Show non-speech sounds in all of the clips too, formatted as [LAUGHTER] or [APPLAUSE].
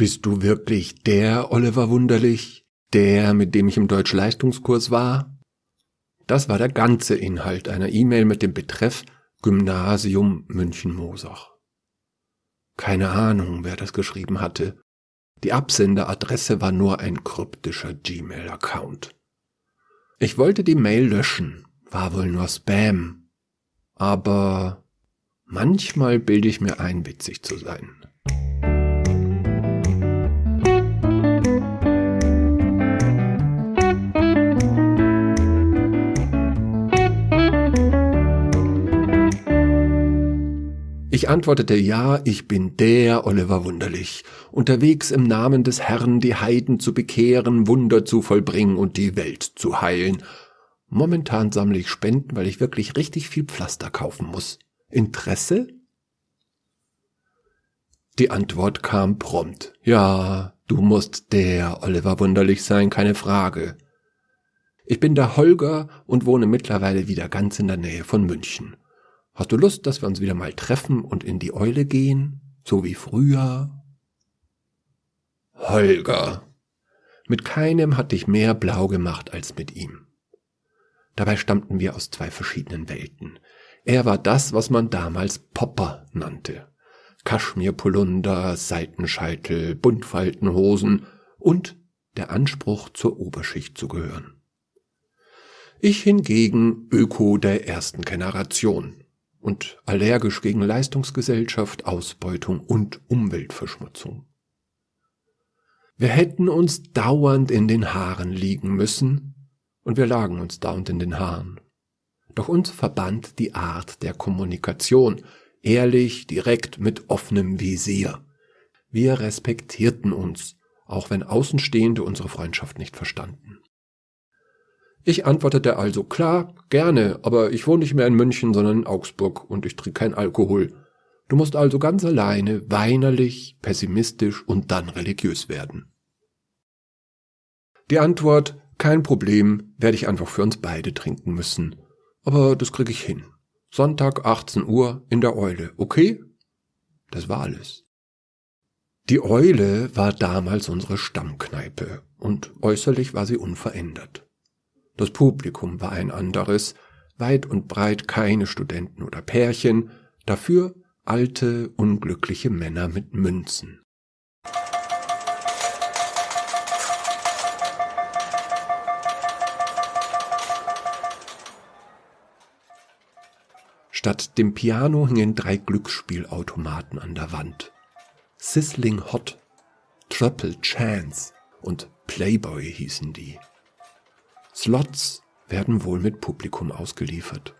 Bist du wirklich der Oliver Wunderlich? Der, mit dem ich im Deutschleistungskurs war? Das war der ganze Inhalt einer E-Mail mit dem Betreff Gymnasium München-Mosach. Keine Ahnung, wer das geschrieben hatte. Die Absenderadresse war nur ein kryptischer Gmail-Account. Ich wollte die Mail löschen, war wohl nur Spam. Aber manchmal bilde ich mir ein, witzig zu sein. Ich antwortete ja, ich bin der Oliver Wunderlich, unterwegs im Namen des Herrn die Heiden zu bekehren, Wunder zu vollbringen und die Welt zu heilen. Momentan sammle ich Spenden, weil ich wirklich richtig viel Pflaster kaufen muss. Interesse? Die Antwort kam prompt. Ja, du musst der Oliver Wunderlich sein, keine Frage. Ich bin der Holger und wohne mittlerweile wieder ganz in der Nähe von München. Hast du Lust, dass wir uns wieder mal treffen und in die Eule gehen? So wie früher? Holger. Mit keinem hatte ich mehr blau gemacht als mit ihm. Dabei stammten wir aus zwei verschiedenen Welten. Er war das, was man damals Popper nannte. Kaschmirpolunder, Seitenscheitel, Buntfaltenhosen und der Anspruch, zur Oberschicht zu gehören. Ich hingegen Öko der ersten Generation, und allergisch gegen Leistungsgesellschaft, Ausbeutung und Umweltverschmutzung. Wir hätten uns dauernd in den Haaren liegen müssen, und wir lagen uns dauernd in den Haaren. Doch uns verband die Art der Kommunikation, ehrlich, direkt, mit offenem Visier. Wir respektierten uns, auch wenn Außenstehende unsere Freundschaft nicht verstanden. Ich antwortete also klar, gerne, aber ich wohne nicht mehr in München, sondern in Augsburg und ich trinke kein Alkohol. Du musst also ganz alleine, weinerlich, pessimistisch und dann religiös werden. Die Antwort, kein Problem, werde ich einfach für uns beide trinken müssen. Aber das kriege ich hin. Sonntag 18 Uhr in der Eule, okay? Das war alles. Die Eule war damals unsere Stammkneipe und äußerlich war sie unverändert. Das Publikum war ein anderes, weit und breit keine Studenten oder Pärchen, dafür alte, unglückliche Männer mit Münzen. Statt dem Piano hingen drei Glücksspielautomaten an der Wand. Sizzling Hot, Triple Chance und Playboy hießen die. Slots werden wohl mit Publikum ausgeliefert.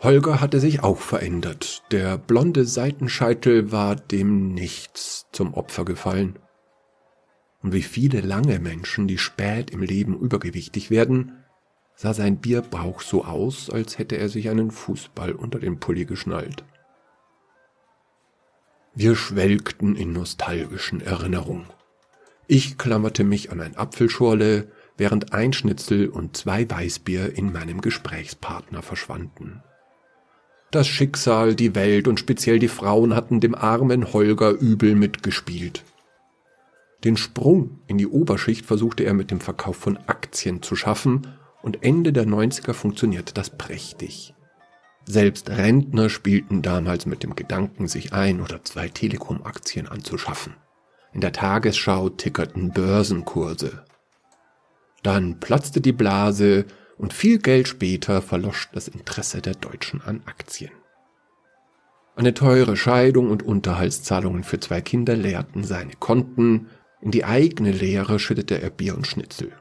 Holger hatte sich auch verändert. Der blonde Seitenscheitel war dem Nichts zum Opfer gefallen. Und wie viele lange Menschen, die spät im Leben übergewichtig werden, sah sein Bierbauch so aus, als hätte er sich einen Fußball unter den Pulli geschnallt. Wir schwelgten in nostalgischen Erinnerungen. Ich klammerte mich an ein Apfelschorle, während ein Schnitzel und zwei Weißbier in meinem Gesprächspartner verschwanden. Das Schicksal, die Welt und speziell die Frauen hatten dem armen Holger übel mitgespielt. Den Sprung in die Oberschicht versuchte er mit dem Verkauf von Aktien zu schaffen und Ende der 90er funktionierte das prächtig. Selbst Rentner spielten damals mit dem Gedanken, sich ein oder zwei Telekom-Aktien anzuschaffen. In der Tagesschau tickerten Börsenkurse. Dann platzte die Blase und viel Geld später verlosch das Interesse der Deutschen an Aktien. Eine teure Scheidung und Unterhaltszahlungen für zwei Kinder leerten seine Konten, in die eigene Leere schüttete er Bier und Schnitzel.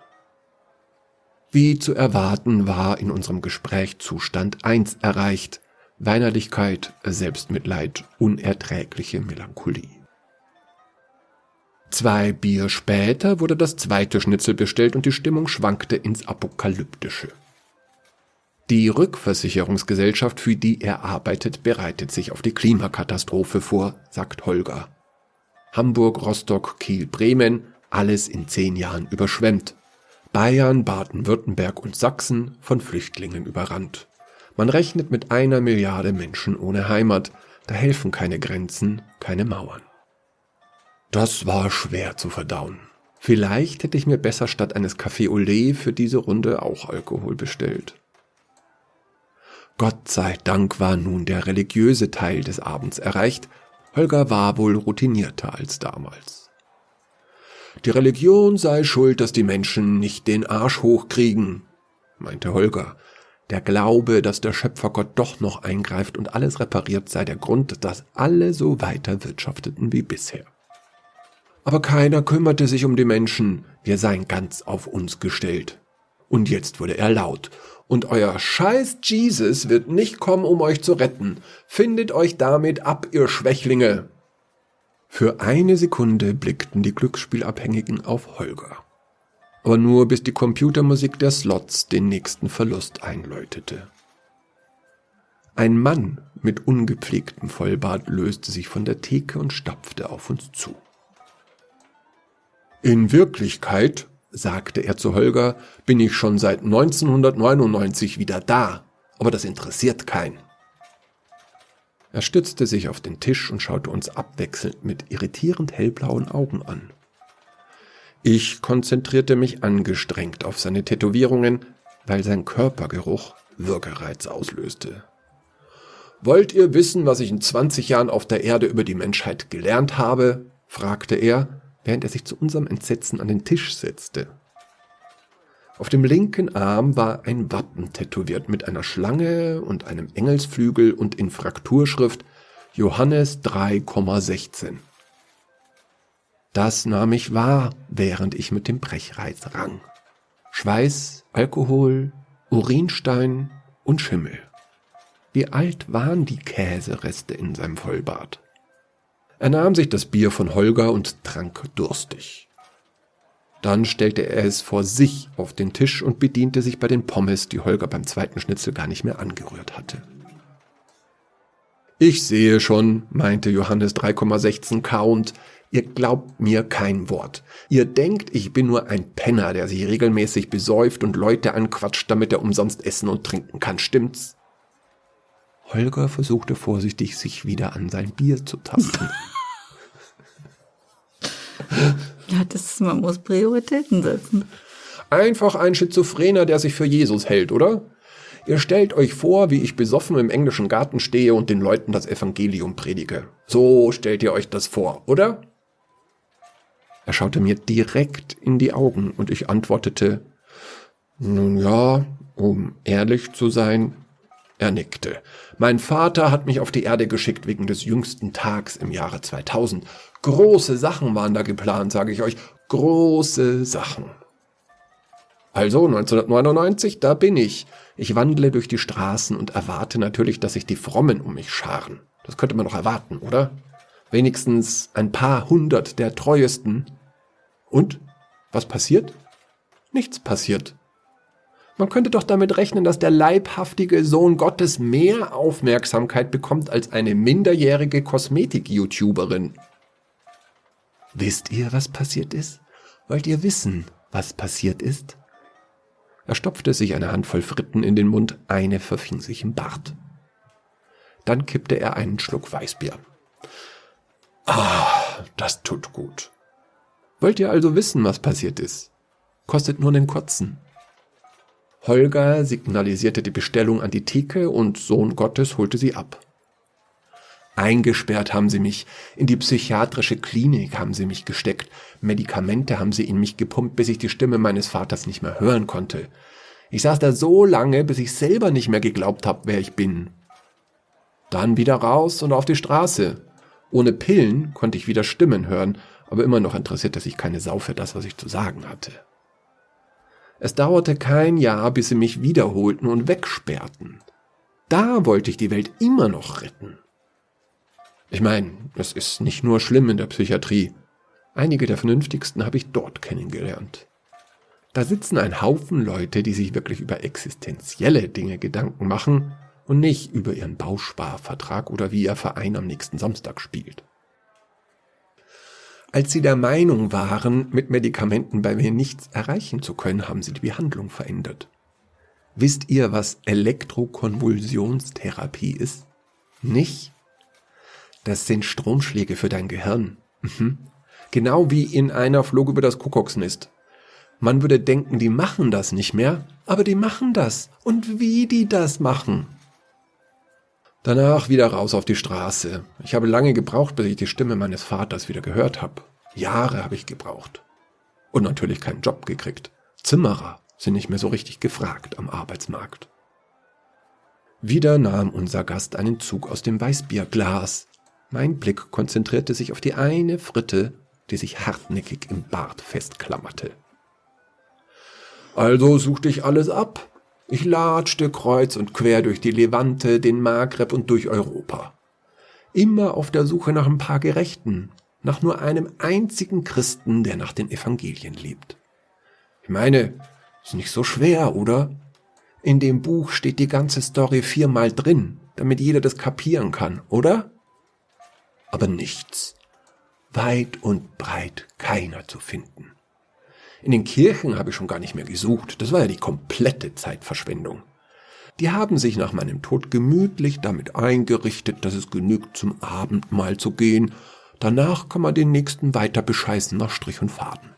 Wie zu erwarten war in unserem Gespräch Zustand 1 erreicht, Weinerlichkeit, Selbstmitleid, unerträgliche Melancholie. Zwei Bier später wurde das zweite Schnitzel bestellt und die Stimmung schwankte ins Apokalyptische. Die Rückversicherungsgesellschaft, für die er arbeitet, bereitet sich auf die Klimakatastrophe vor, sagt Holger. Hamburg, Rostock, Kiel, Bremen, alles in zehn Jahren überschwemmt. Bayern, Baden-Württemberg und Sachsen von Flüchtlingen überrannt. Man rechnet mit einer Milliarde Menschen ohne Heimat, da helfen keine Grenzen, keine Mauern. Das war schwer zu verdauen. Vielleicht hätte ich mir besser statt eines Café au lait für diese Runde auch Alkohol bestellt. Gott sei Dank war nun der religiöse Teil des Abends erreicht. Holger war wohl routinierter als damals. Die Religion sei schuld, dass die Menschen nicht den Arsch hochkriegen, meinte Holger. Der Glaube, dass der Schöpfergott doch noch eingreift und alles repariert, sei der Grund, dass alle so weiter wirtschafteten wie bisher. Aber keiner kümmerte sich um die Menschen, wir seien ganz auf uns gestellt. Und jetzt wurde er laut und euer scheiß Jesus wird nicht kommen, um euch zu retten. Findet euch damit ab, ihr Schwächlinge. Für eine Sekunde blickten die Glücksspielabhängigen auf Holger. Aber nur bis die Computermusik der Slots den nächsten Verlust einläutete. Ein Mann mit ungepflegtem Vollbart löste sich von der Theke und stapfte auf uns zu. In Wirklichkeit sagte er zu Holger, bin ich schon seit 1999 wieder da, aber das interessiert keinen. Er stützte sich auf den Tisch und schaute uns abwechselnd mit irritierend hellblauen Augen an. Ich konzentrierte mich angestrengt auf seine Tätowierungen, weil sein Körpergeruch Würgereiz auslöste. Wollt ihr wissen, was ich in 20 Jahren auf der Erde über die Menschheit gelernt habe? fragte er während er sich zu unserem Entsetzen an den Tisch setzte. Auf dem linken Arm war ein Wappen tätowiert mit einer Schlange und einem Engelsflügel und in Frakturschrift Johannes 3,16. Das nahm ich wahr, während ich mit dem Brechreiz rang. Schweiß, Alkohol, Urinstein und Schimmel. Wie alt waren die Käsereste in seinem Vollbart? Er nahm sich das Bier von Holger und trank durstig. Dann stellte er es vor sich auf den Tisch und bediente sich bei den Pommes, die Holger beim zweiten Schnitzel gar nicht mehr angerührt hatte. Ich sehe schon, meinte Johannes 3,16 kauend, ihr glaubt mir kein Wort. Ihr denkt, ich bin nur ein Penner, der sich regelmäßig besäuft und Leute anquatscht, damit er umsonst essen und trinken kann, stimmt's? Holger versuchte vorsichtig, sich wieder an sein Bier zu tasten. [LAUGHS] ja, das ist, man muss Prioritäten setzen. Einfach ein Schizophrener, der sich für Jesus hält, oder? Ihr stellt euch vor, wie ich besoffen im englischen Garten stehe und den Leuten das Evangelium predige. So stellt ihr euch das vor, oder? Er schaute mir direkt in die Augen und ich antwortete, nun ja, um ehrlich zu sein, er nickte. Mein Vater hat mich auf die Erde geschickt wegen des jüngsten Tags im Jahre 2000. Große Sachen waren da geplant, sage ich euch. Große Sachen. Also 1999, da bin ich. Ich wandle durch die Straßen und erwarte natürlich, dass sich die Frommen um mich scharen. Das könnte man doch erwarten, oder? Wenigstens ein paar hundert der treuesten. Und? Was passiert? Nichts passiert. Man könnte doch damit rechnen, dass der leibhaftige Sohn Gottes mehr Aufmerksamkeit bekommt als eine minderjährige Kosmetik-YouTuberin. Wisst ihr, was passiert ist? Wollt ihr wissen, was passiert ist? Er stopfte sich eine Handvoll Fritten in den Mund, eine verfing sich im Bart. Dann kippte er einen Schluck Weißbier. Ah, das tut gut. Wollt ihr also wissen, was passiert ist? Kostet nur einen kurzen. Holger signalisierte die Bestellung an die Theke und Sohn Gottes holte sie ab. Eingesperrt haben sie mich, in die psychiatrische Klinik haben sie mich gesteckt, Medikamente haben sie in mich gepumpt, bis ich die Stimme meines Vaters nicht mehr hören konnte. Ich saß da so lange, bis ich selber nicht mehr geglaubt habe, wer ich bin. Dann wieder raus und auf die Straße. Ohne Pillen konnte ich wieder Stimmen hören, aber immer noch interessierte sich keine Sau für das, was ich zu sagen hatte. Es dauerte kein Jahr, bis sie mich wiederholten und wegsperrten. Da wollte ich die Welt immer noch retten. Ich meine, es ist nicht nur schlimm in der Psychiatrie. Einige der vernünftigsten habe ich dort kennengelernt. Da sitzen ein Haufen Leute, die sich wirklich über existenzielle Dinge Gedanken machen und nicht über ihren Bausparvertrag oder wie ihr Verein am nächsten Samstag spielt. Als sie der Meinung waren, mit Medikamenten bei mir nichts erreichen zu können, haben sie die Behandlung verändert. Wisst ihr, was Elektrokonvulsionstherapie ist? Nicht? Das sind Stromschläge für dein Gehirn. Mhm. Genau wie in einer Flog über das Kuckucksnest. Man würde denken, die machen das nicht mehr, aber die machen das. Und wie die das machen. Danach wieder raus auf die Straße. Ich habe lange gebraucht, bis ich die Stimme meines Vaters wieder gehört habe. Jahre habe ich gebraucht. Und natürlich keinen Job gekriegt. Zimmerer sind nicht mehr so richtig gefragt am Arbeitsmarkt. Wieder nahm unser Gast einen Zug aus dem Weißbierglas. Mein Blick konzentrierte sich auf die eine Fritte, die sich hartnäckig im Bart festklammerte. Also suchte ich alles ab. Ich latschte kreuz und quer durch die Levante, den Maghreb und durch Europa. Immer auf der Suche nach ein paar Gerechten, nach nur einem einzigen Christen, der nach den Evangelien lebt. Ich meine, ist nicht so schwer, oder? In dem Buch steht die ganze Story viermal drin, damit jeder das kapieren kann, oder? Aber nichts. Weit und breit keiner zu finden. In den Kirchen habe ich schon gar nicht mehr gesucht. Das war ja die komplette Zeitverschwendung. Die haben sich nach meinem Tod gemütlich damit eingerichtet, dass es genügt, zum Abendmahl zu gehen. Danach kann man den nächsten weiter bescheißen nach Strich und Faden.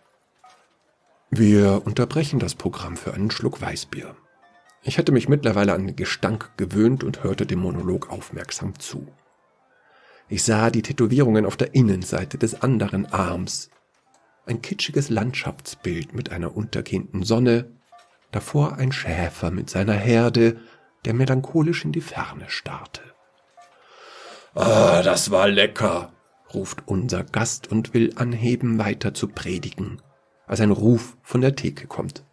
Wir unterbrechen das Programm für einen Schluck Weißbier. Ich hatte mich mittlerweile an den Gestank gewöhnt und hörte dem Monolog aufmerksam zu. Ich sah die Tätowierungen auf der Innenseite des anderen Arms, ein kitschiges Landschaftsbild mit einer untergehenden Sonne, davor ein Schäfer mit seiner Herde, der melancholisch in die Ferne starrte. Ah, das war lecker, ruft unser Gast und will anheben, weiter zu predigen, als ein Ruf von der Theke kommt.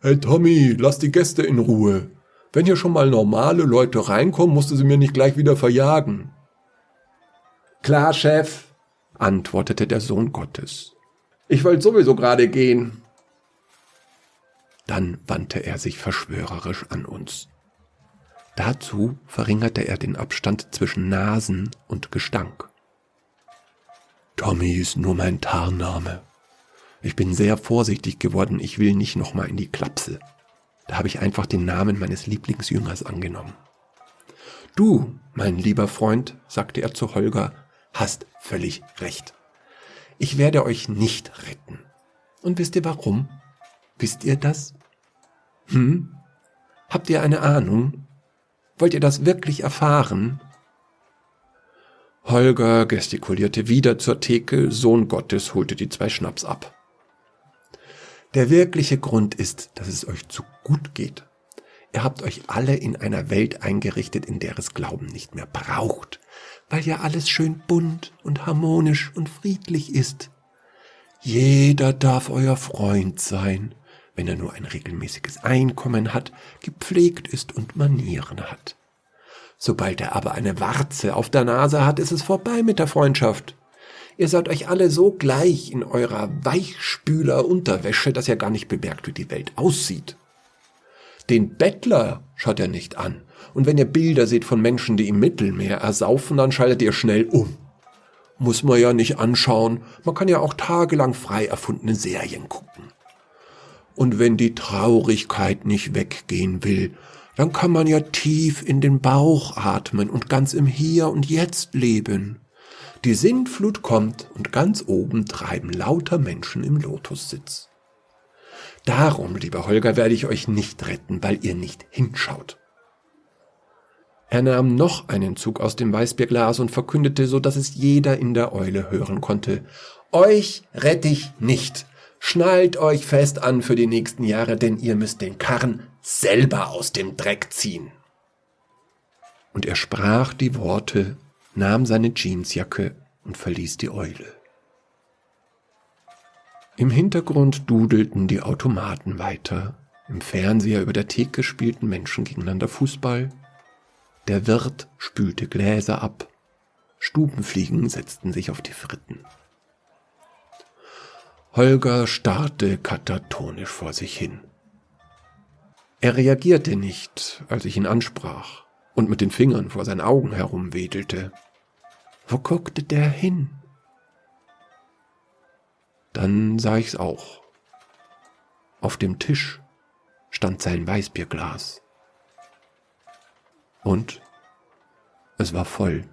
Hey Tommy, lass die Gäste in Ruhe. Wenn hier schon mal normale Leute reinkommen, musst du sie mir nicht gleich wieder verjagen. Klar, Chef, antwortete der Sohn Gottes. Ich wollte sowieso gerade gehen. Dann wandte er sich verschwörerisch an uns. Dazu verringerte er den Abstand zwischen Nasen und Gestank. Tommy ist nur mein Tarnname. Ich bin sehr vorsichtig geworden, ich will nicht nochmal in die Klapse. Da habe ich einfach den Namen meines Lieblingsjüngers angenommen. Du, mein lieber Freund, sagte er zu Holger, hast völlig recht. Ich werde euch nicht retten. Und wisst ihr warum? Wisst ihr das? Hm? Habt ihr eine Ahnung? Wollt ihr das wirklich erfahren? Holger gestikulierte wieder zur Theke, Sohn Gottes holte die zwei Schnaps ab. Der wirkliche Grund ist, dass es euch zu gut geht. Ihr habt euch alle in einer Welt eingerichtet, in der es Glauben nicht mehr braucht weil ja alles schön bunt und harmonisch und friedlich ist. Jeder darf euer Freund sein, wenn er nur ein regelmäßiges Einkommen hat, gepflegt ist und Manieren hat. Sobald er aber eine Warze auf der Nase hat, ist es vorbei mit der Freundschaft. Ihr seid euch alle so gleich in eurer Weichspüler-Unterwäsche, dass ihr gar nicht bemerkt, wie die Welt aussieht. Den Bettler schaut er nicht an, und wenn ihr Bilder seht von Menschen, die im Mittelmeer ersaufen, dann schaltet ihr schnell um. Muss man ja nicht anschauen, man kann ja auch tagelang frei erfundene Serien gucken. Und wenn die Traurigkeit nicht weggehen will, dann kann man ja tief in den Bauch atmen und ganz im Hier und Jetzt leben. Die Sintflut kommt und ganz oben treiben lauter Menschen im Lotussitz. Darum, lieber Holger, werde ich euch nicht retten, weil ihr nicht hinschaut. Er nahm noch einen Zug aus dem Weißbierglas und verkündete, so dass es jeder in der Eule hören konnte. Euch rette ich nicht. Schnallt euch fest an für die nächsten Jahre, denn ihr müsst den Karren selber aus dem Dreck ziehen. Und er sprach die Worte, nahm seine Jeansjacke und verließ die Eule. Im Hintergrund dudelten die Automaten weiter. Im Fernseher über der Theke spielten Menschen gegeneinander Fußball der Wirt spülte Gläser ab. Stubenfliegen setzten sich auf die Fritten. Holger starrte katatonisch vor sich hin. Er reagierte nicht, als ich ihn ansprach und mit den Fingern vor seinen Augen herumwedelte. Wo guckte der hin? Sah ich's auch. Auf dem Tisch stand sein Weißbierglas. Und es war voll.